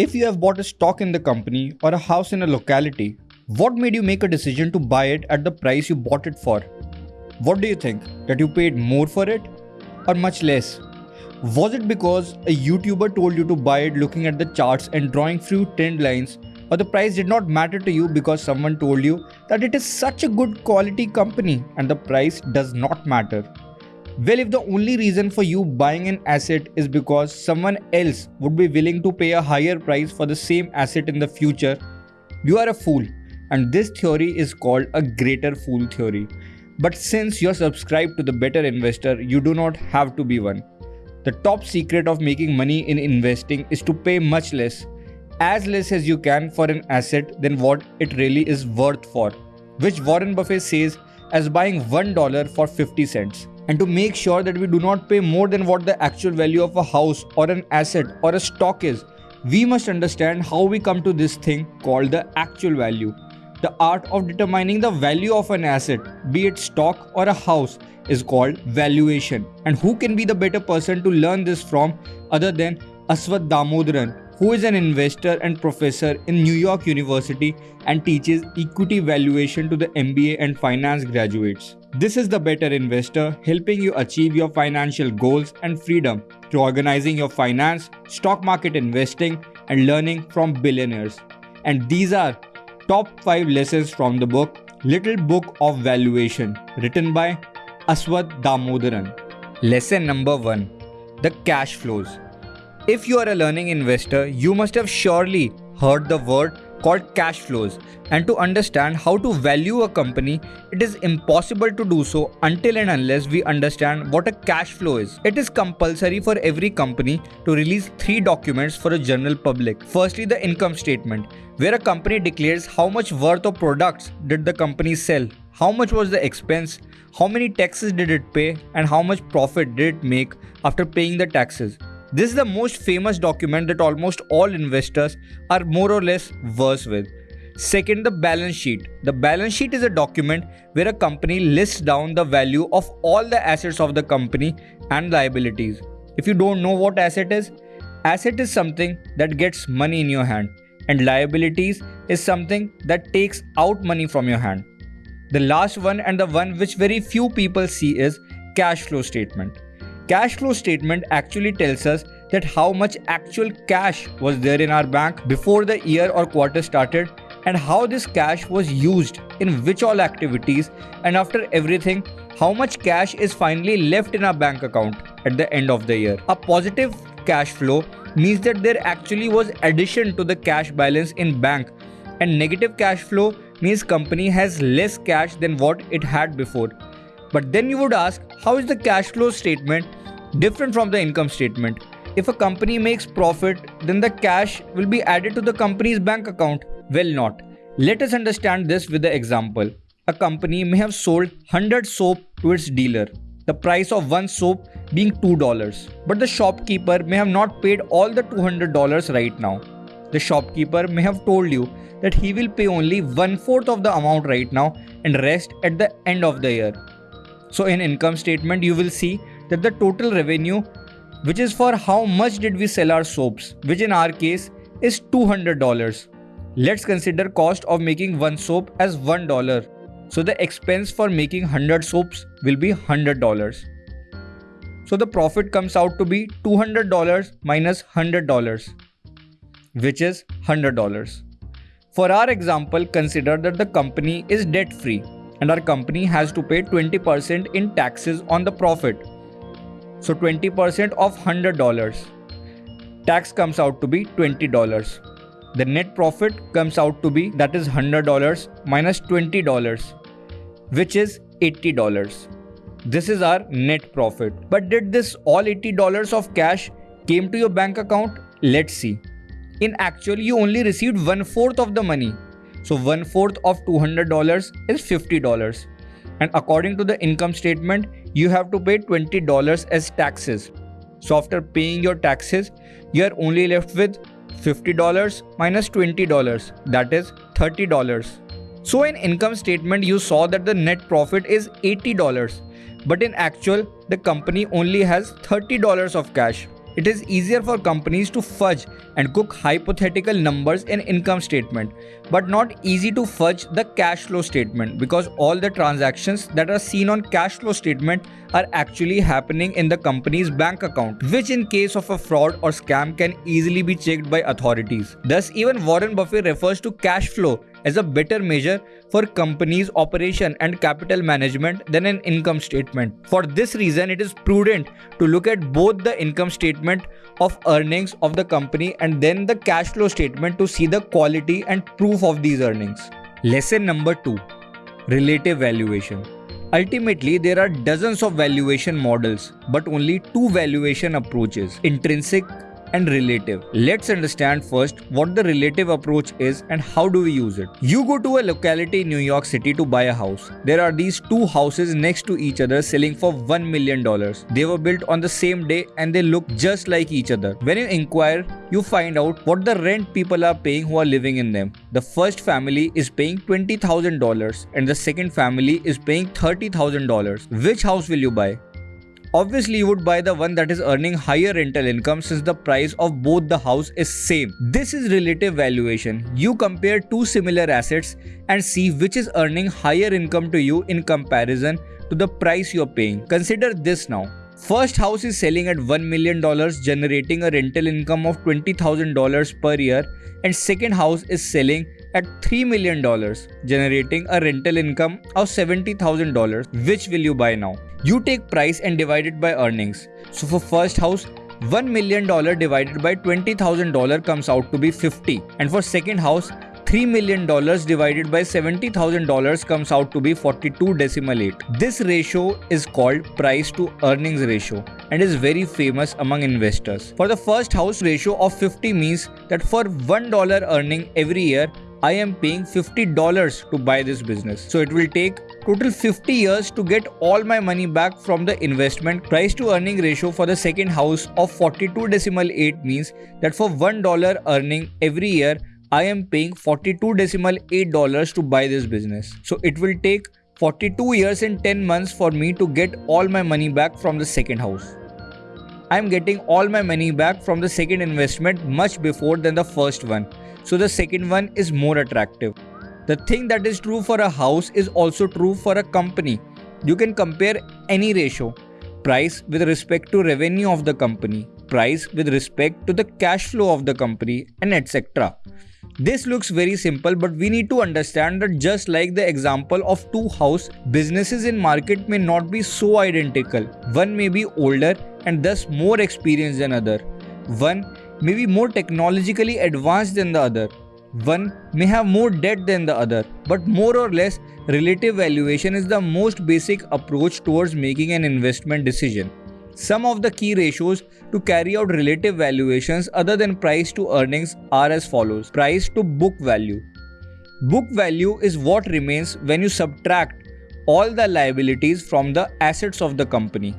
If you have bought a stock in the company or a house in a locality, what made you make a decision to buy it at the price you bought it for? What do you think? That you paid more for it or much less? Was it because a YouTuber told you to buy it looking at the charts and drawing few trend lines or the price did not matter to you because someone told you that it is such a good quality company and the price does not matter? Well, if the only reason for you buying an asset is because someone else would be willing to pay a higher price for the same asset in the future, you are a fool. And this theory is called a greater fool theory. But since you're subscribed to the better investor, you do not have to be one. The top secret of making money in investing is to pay much less, as less as you can for an asset than what it really is worth for, which Warren Buffett says as buying $1 for 50 cents and to make sure that we do not pay more than what the actual value of a house or an asset or a stock is, we must understand how we come to this thing called the actual value. The art of determining the value of an asset, be it stock or a house, is called valuation. And who can be the better person to learn this from other than Aswath Damodaran, who is an investor and professor in New York University and teaches equity valuation to the MBA and finance graduates. This is the better investor helping you achieve your financial goals and freedom through organizing your finance, stock market investing, and learning from billionaires. And these are top 5 lessons from the book Little Book of Valuation, written by Aswath Damodaran. Lesson number 1 The Cash Flows. If you are a learning investor, you must have surely heard the word called cash flows. And to understand how to value a company, it is impossible to do so until and unless we understand what a cash flow is. It is compulsory for every company to release three documents for a general public. Firstly, the income statement, where a company declares how much worth of products did the company sell, how much was the expense, how many taxes did it pay, and how much profit did it make after paying the taxes. This is the most famous document that almost all investors are more or less versed with. Second, the balance sheet. The balance sheet is a document where a company lists down the value of all the assets of the company and liabilities. If you don't know what asset is, asset is something that gets money in your hand and liabilities is something that takes out money from your hand. The last one and the one which very few people see is cash flow statement. Cash flow statement actually tells us that how much actual cash was there in our bank before the year or quarter started and how this cash was used in which all activities and after everything how much cash is finally left in our bank account at the end of the year. A positive cash flow means that there actually was addition to the cash balance in bank and negative cash flow means company has less cash than what it had before. But then you would ask how is the cash flow statement different from the income statement. If a company makes profit, then the cash will be added to the company's bank account. Well, not. Let us understand this with the example. A company may have sold 100 soap to its dealer, the price of one soap being $2. But the shopkeeper may have not paid all the $200 right now. The shopkeeper may have told you that he will pay only one fourth of the amount right now and rest at the end of the year. So in income statement you will see that the total revenue which is for how much did we sell our soaps which in our case is $200. Let's consider cost of making one soap as $1. So the expense for making 100 soaps will be $100. So the profit comes out to be $200 minus $100 which is $100. For our example, consider that the company is debt free and our company has to pay 20% in taxes on the profit. So 20% of $100. Tax comes out to be $20. The net profit comes out to be that is $100 minus $20 which is $80. This is our net profit. But did this all $80 of cash came to your bank account? Let's see. In actual you only received one fourth of the money. So one fourth of $200 is $50 and according to the income statement you have to pay $20 as taxes. So after paying your taxes, you are only left with $50 minus $20, that is $30. So in income statement, you saw that the net profit is $80, but in actual, the company only has $30 of cash. It is easier for companies to fudge and cook hypothetical numbers in income statement, but not easy to fudge the cash flow statement because all the transactions that are seen on cash flow statement are actually happening in the company's bank account, which in case of a fraud or scam can easily be checked by authorities. Thus, even Warren Buffett refers to cash flow as a better measure for companies operation and capital management than an income statement. For this reason, it is prudent to look at both the income statement of earnings of the company and then the cash flow statement to see the quality and proof of these earnings. Lesson number 2 Relative Valuation Ultimately, there are dozens of valuation models, but only two valuation approaches intrinsic and relative. Let's understand first what the relative approach is and how do we use it. You go to a locality in New York City to buy a house. There are these two houses next to each other selling for $1 million. They were built on the same day and they look just like each other. When you inquire, you find out what the rent people are paying who are living in them. The first family is paying $20,000 and the second family is paying $30,000. Which house will you buy? Obviously, you would buy the one that is earning higher rental income since the price of both the house is same. This is relative valuation. You compare two similar assets and see which is earning higher income to you in comparison to the price you're paying. Consider this now. First house is selling at $1 million generating a rental income of $20,000 per year and second house is selling at $3 million generating a rental income of $70,000. Which will you buy now? You take price and divide it by earnings. So for first house, $1 million divided by $20,000 comes out to be 50 and for second house $3 million divided by $70,000 comes out to be 42 decimal 8. This ratio is called price to earnings ratio and is very famous among investors. For the first house ratio of 50 means that for $1 earning every year, I am paying $50 to buy this business. So it will take total 50 years to get all my money back from the investment. Price to earning ratio for the second house of 42 decimal 8 means that for $1 earning every year, I am paying 42 decimal 8 dollars to buy this business. So it will take 42 years and 10 months for me to get all my money back from the second house. I am getting all my money back from the second investment much before than the first one so the second one is more attractive. The thing that is true for a house is also true for a company. You can compare any ratio price with respect to revenue of the company, price with respect to the cash flow of the company, and etc. This looks very simple, but we need to understand that just like the example of two house, businesses in market may not be so identical. One may be older and thus more experienced than other. One may be more technologically advanced than the other. One may have more debt than the other, but more or less, relative valuation is the most basic approach towards making an investment decision. Some of the key ratios to carry out relative valuations other than price to earnings are as follows price to book value. Book value is what remains when you subtract all the liabilities from the assets of the company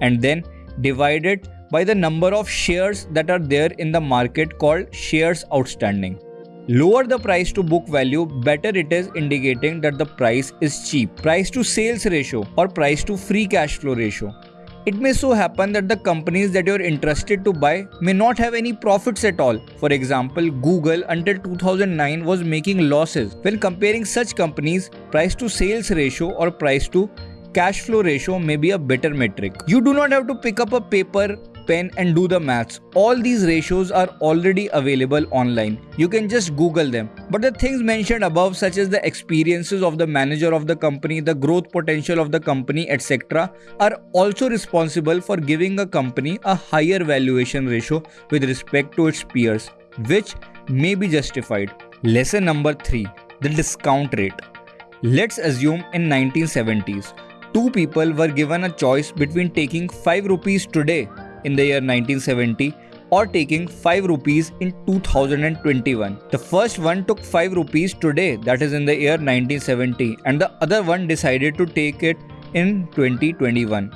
and then divide it by the number of shares that are there in the market called shares outstanding. Lower the price to book value, better it is indicating that the price is cheap. Price to sales ratio or price to free cash flow ratio. It may so happen that the companies that you're interested to buy may not have any profits at all. For example, Google until 2009 was making losses. When comparing such companies, price to sales ratio or price to cash flow ratio may be a better metric. You do not have to pick up a paper pen and do the maths. All these ratios are already available online. You can just Google them. But the things mentioned above, such as the experiences of the manager of the company, the growth potential of the company, etc., are also responsible for giving a company a higher valuation ratio with respect to its peers, which may be justified. Lesson number 3 The discount rate. Let's assume in 1970s two people were given a choice between taking 5 rupees today in the year 1970 or taking 5 rupees in 2021. The first one took 5 rupees today, that is in the year 1970, and the other one decided to take it in 2021.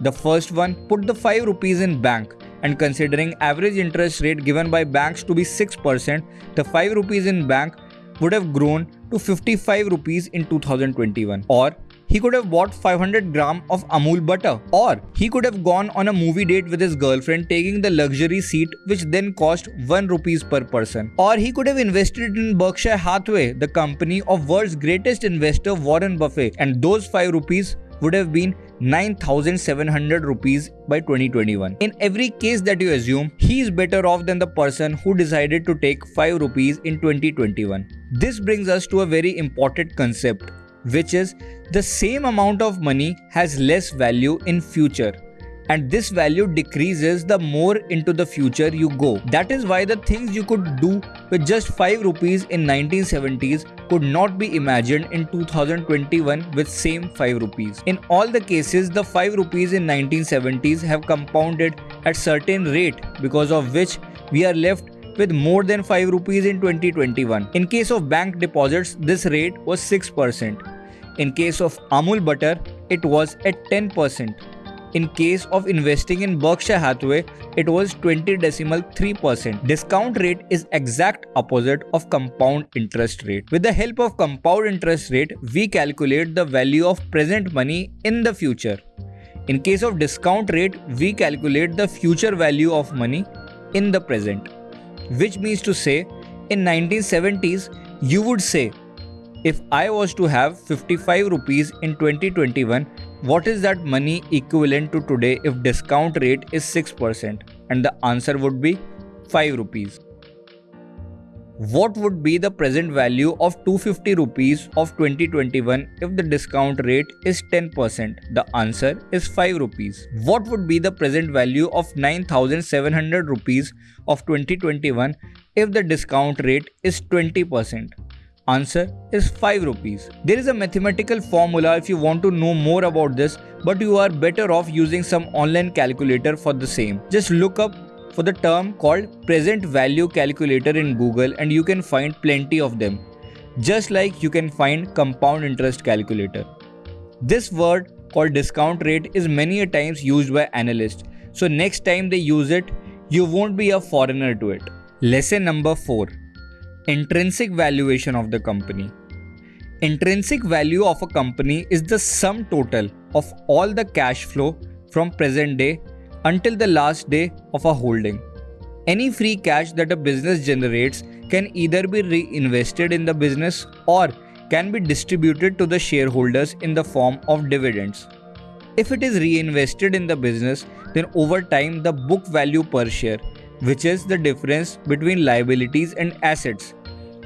The first one put the 5 rupees in bank and considering average interest rate given by banks to be 6%, the 5 rupees in bank would have grown to 55 rupees in 2021 or he could have bought 500 gram of Amul butter. Or he could have gone on a movie date with his girlfriend taking the luxury seat which then cost 1 rupees per person. Or he could have invested in Berkshire Hathaway, the company of world's greatest investor Warren Buffett and those 5 rupees would have been 9700 rupees by 2021. In every case that you assume, he is better off than the person who decided to take 5 rupees in 2021. This brings us to a very important concept which is the same amount of money has less value in future and this value decreases the more into the future you go. That is why the things you could do with just 5 rupees in 1970s could not be imagined in 2021 with same 5 rupees. In all the cases, the 5 rupees in 1970s have compounded at certain rate because of which we are left with more than 5 rupees in 2021. In case of bank deposits, this rate was 6%. In case of Amul butter, it was at 10%. In case of investing in Berkshire Hathaway, it was 20 decimal 3%. Discount rate is exact opposite of compound interest rate. With the help of compound interest rate, we calculate the value of present money in the future. In case of discount rate, we calculate the future value of money in the present. Which means to say, in 1970s, you would say, if I was to have 55 rupees in 2021, what is that money equivalent to today if discount rate is 6%? And the answer would be 5 rupees. What would be the present value of 250 rupees of 2021 if the discount rate is 10%? The answer is 5 rupees. What would be the present value of 9700 rupees of 2021 if the discount rate is 20%? Answer is 5 rupees. There is a mathematical formula if you want to know more about this, but you are better off using some online calculator for the same. Just look up for the term called present value calculator in Google and you can find plenty of them. Just like you can find compound interest calculator. This word called discount rate is many a times used by analysts. So next time they use it, you won't be a foreigner to it. Lesson number 4 Intrinsic valuation of the company. Intrinsic value of a company is the sum total of all the cash flow from present day until the last day of a holding. Any free cash that a business generates can either be reinvested in the business or can be distributed to the shareholders in the form of dividends. If it is reinvested in the business, then over time the book value per share, which is the difference between liabilities and assets,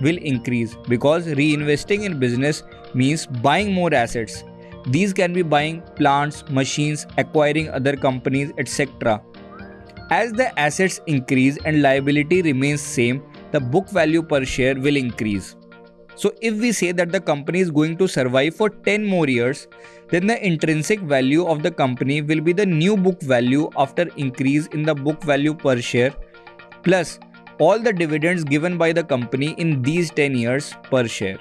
will increase because reinvesting in business means buying more assets. These can be buying plants, machines, acquiring other companies, etc. As the assets increase and liability remains same, the book value per share will increase. So if we say that the company is going to survive for 10 more years, then the intrinsic value of the company will be the new book value after increase in the book value per share plus all the dividends given by the company in these 10 years per share.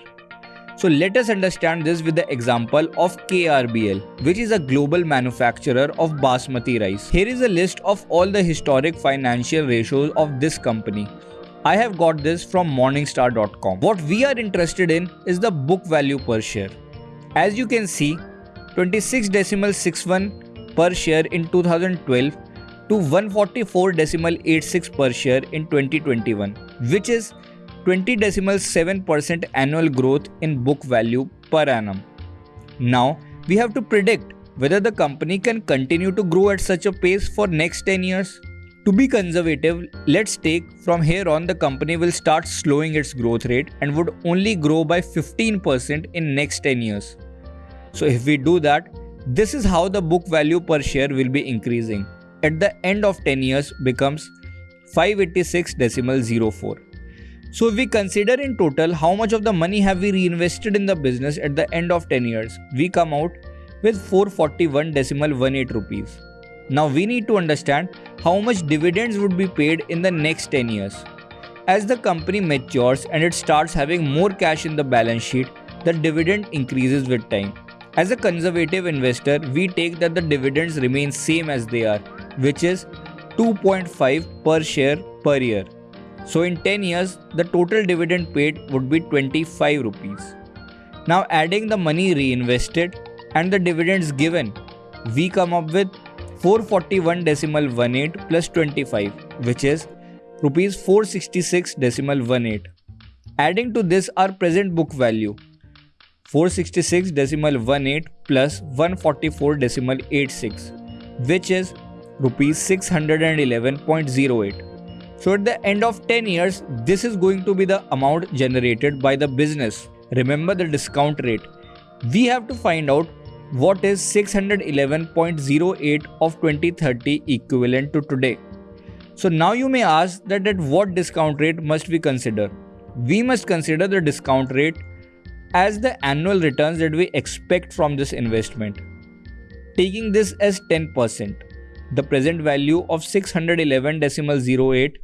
So let us understand this with the example of KRBL, which is a global manufacturer of basmati rice. Here is a list of all the historic financial ratios of this company. I have got this from morningstar.com. What we are interested in is the book value per share. As you can see, 26.61 per share in 2012 to 144.86 per share in 2021, which is 20.7% annual growth in book value per annum. Now, we have to predict whether the company can continue to grow at such a pace for next 10 years. To be conservative, let's take from here on the company will start slowing its growth rate and would only grow by 15% in next 10 years. So if we do that, this is how the book value per share will be increasing at the end of 10 years becomes 586.04. So if we consider in total how much of the money have we reinvested in the business at the end of 10 years, we come out with 441.18 rupees. Now we need to understand how much dividends would be paid in the next 10 years. As the company matures and it starts having more cash in the balance sheet, the dividend increases with time. As a conservative investor, we take that the dividends remain same as they are which is 2.5 per share per year. So in 10 years, the total dividend paid would be 25 rupees. Now adding the money reinvested and the dividends given, we come up with 441 decimal 18 plus 25 which is rupees 466 decimal 18. Adding to this our present book value 466 decimal 18 plus 144 decimal 86 which is rupees 611.08. So at the end of 10 years this is going to be the amount generated by the business. Remember the discount rate. We have to find out what is 611.08 of 2030 equivalent to today. So now you may ask that at what discount rate must we consider? We must consider the discount rate as the annual returns that we expect from this investment. Taking this as 10%, the present value of 611.08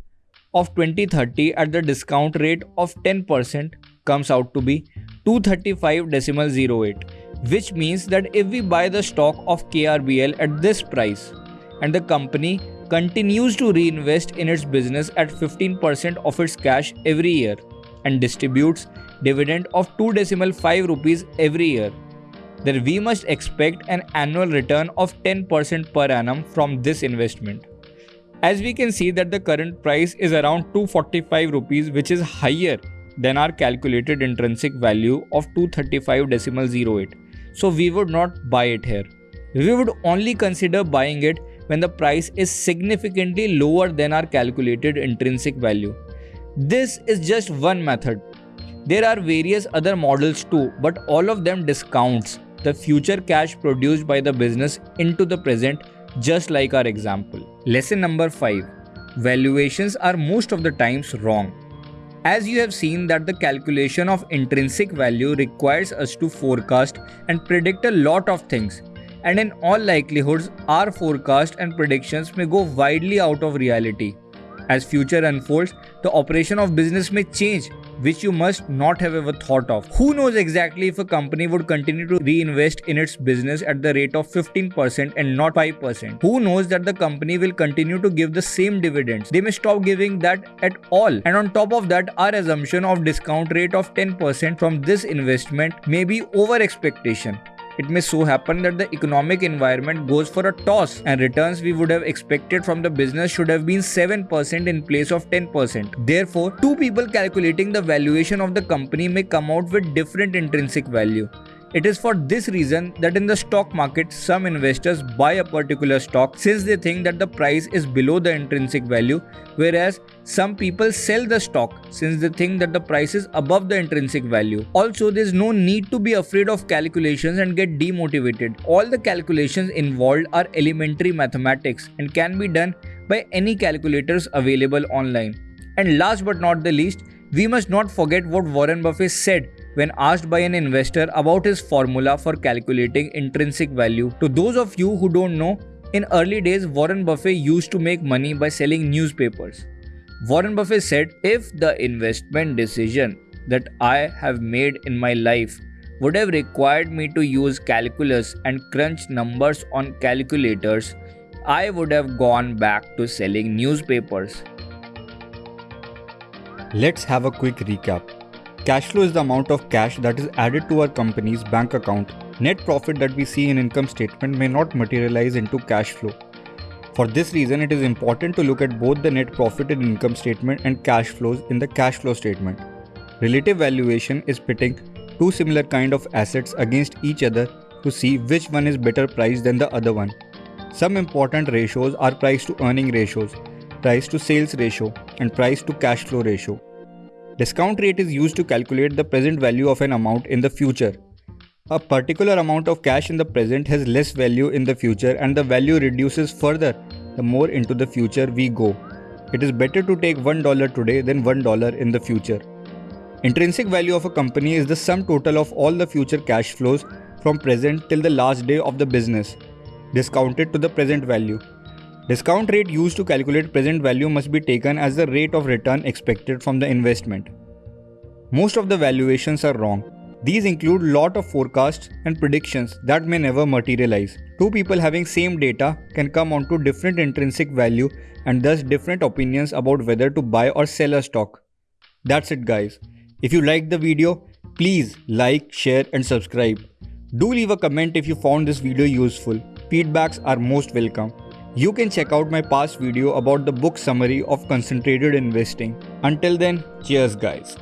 of 2030 at the discount rate of 10% comes out to be 235.08 which means that if we buy the stock of KRBL at this price and the company continues to reinvest in its business at 15% of its cash every year and distributes dividend of 2 decimal 5 rupees every year then we must expect an annual return of 10% per annum from this investment as we can see that the current price is around 245 rupees which is higher than our calculated intrinsic value of 235.08 so we would not buy it here. We would only consider buying it when the price is significantly lower than our calculated intrinsic value. This is just one method. There are various other models too, but all of them discounts the future cash produced by the business into the present just like our example. Lesson number 5. Valuations are most of the times wrong. As you have seen that the calculation of intrinsic value requires us to forecast and predict a lot of things and in all likelihoods our forecast and predictions may go widely out of reality. As future unfolds, the operation of business may change which you must not have ever thought of. Who knows exactly if a company would continue to reinvest in its business at the rate of 15% and not 5%? Who knows that the company will continue to give the same dividends? They may stop giving that at all. And on top of that, our assumption of discount rate of 10% from this investment may be over expectation it may so happen that the economic environment goes for a toss and returns we would have expected from the business should have been 7% in place of 10%. Therefore, two people calculating the valuation of the company may come out with different intrinsic value. It is for this reason that in the stock market, some investors buy a particular stock since they think that the price is below the intrinsic value, whereas some people sell the stock since they think that the price is above the intrinsic value. Also, there's no need to be afraid of calculations and get demotivated. All the calculations involved are elementary mathematics and can be done by any calculators available online. And last but not the least, we must not forget what Warren Buffett said when asked by an investor about his formula for calculating intrinsic value. To those of you who don't know, in early days, Warren Buffett used to make money by selling newspapers. Warren Buffett said, If the investment decision that I have made in my life would have required me to use calculus and crunch numbers on calculators, I would have gone back to selling newspapers. Let's have a quick recap. Cash flow is the amount of cash that is added to our company's bank account. Net profit that we see in income statement may not materialize into cash flow. For this reason, it is important to look at both the net profit in income statement and cash flows in the cash flow statement. Relative valuation is pitting two similar kind of assets against each other to see which one is better priced than the other one. Some important ratios are price to earning ratios, price to sales ratio, and price to cash flow ratio. Discount rate is used to calculate the present value of an amount in the future. A particular amount of cash in the present has less value in the future and the value reduces further the more into the future we go. It is better to take $1 today than $1 in the future. Intrinsic value of a company is the sum total of all the future cash flows from present till the last day of the business, discounted to the present value. Discount rate used to calculate present value must be taken as the rate of return expected from the investment. Most of the valuations are wrong. These include lot of forecasts and predictions that may never materialize. Two people having same data can come onto different intrinsic value and thus different opinions about whether to buy or sell a stock. That's it guys. If you liked the video, please like, share and subscribe. Do leave a comment if you found this video useful. Feedbacks are most welcome. You can check out my past video about the book summary of concentrated investing. Until then, cheers guys.